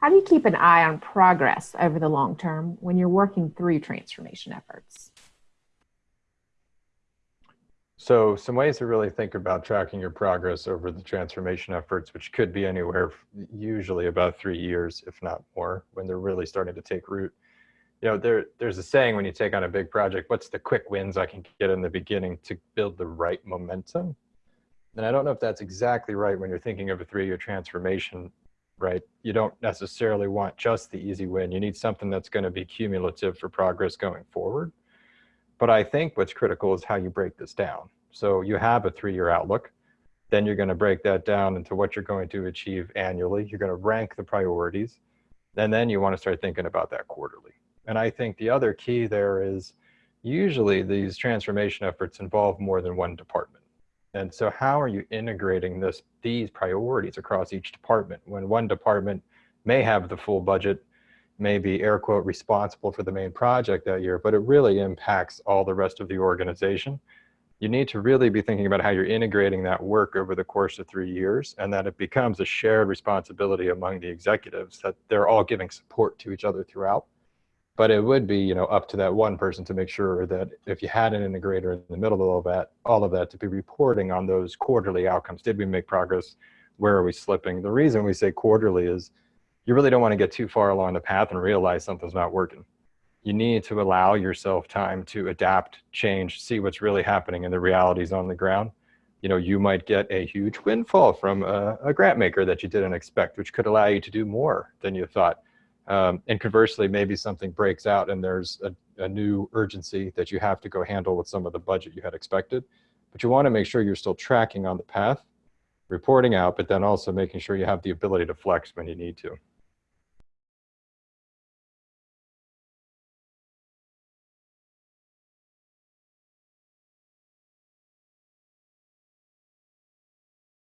How do you keep an eye on progress over the long term when you're working through transformation efforts? So some ways to really think about tracking your progress over the transformation efforts, which could be anywhere, usually about three years, if not more, when they're really starting to take root. You know, there, there's a saying when you take on a big project, what's the quick wins I can get in the beginning to build the right momentum? And I don't know if that's exactly right when you're thinking of a three-year transformation, right? You don't necessarily want just the easy win. You need something that's going to be cumulative for progress going forward. But I think what's critical is how you break this down. So you have a three-year outlook. Then you're going to break that down into what you're going to achieve annually. You're going to rank the priorities. And then you want to start thinking about that quarterly. And I think the other key there is usually these transformation efforts involve more than one department. And so how are you integrating this, these priorities across each department when one department may have the full budget may be air quote responsible for the main project that year, but it really impacts all the rest of the organization. You need to really be thinking about how you're integrating that work over the course of three years and that it becomes a shared responsibility among the executives that they're all giving support to each other throughout. But it would be, you know, up to that one person to make sure that if you had an integrator in the middle of all that, all of that to be reporting on those quarterly outcomes. Did we make progress? Where are we slipping? The reason we say quarterly is you really don't want to get too far along the path and realize something's not working. You need to allow yourself time to adapt, change, see what's really happening in the realities on the ground. You know, you might get a huge windfall from a, a grant maker that you didn't expect, which could allow you to do more than you thought. Um, and conversely, maybe something breaks out and there's a, a new urgency that you have to go handle with some of the budget you had expected. But you want to make sure you're still tracking on the path, reporting out, but then also making sure you have the ability to flex when you need to.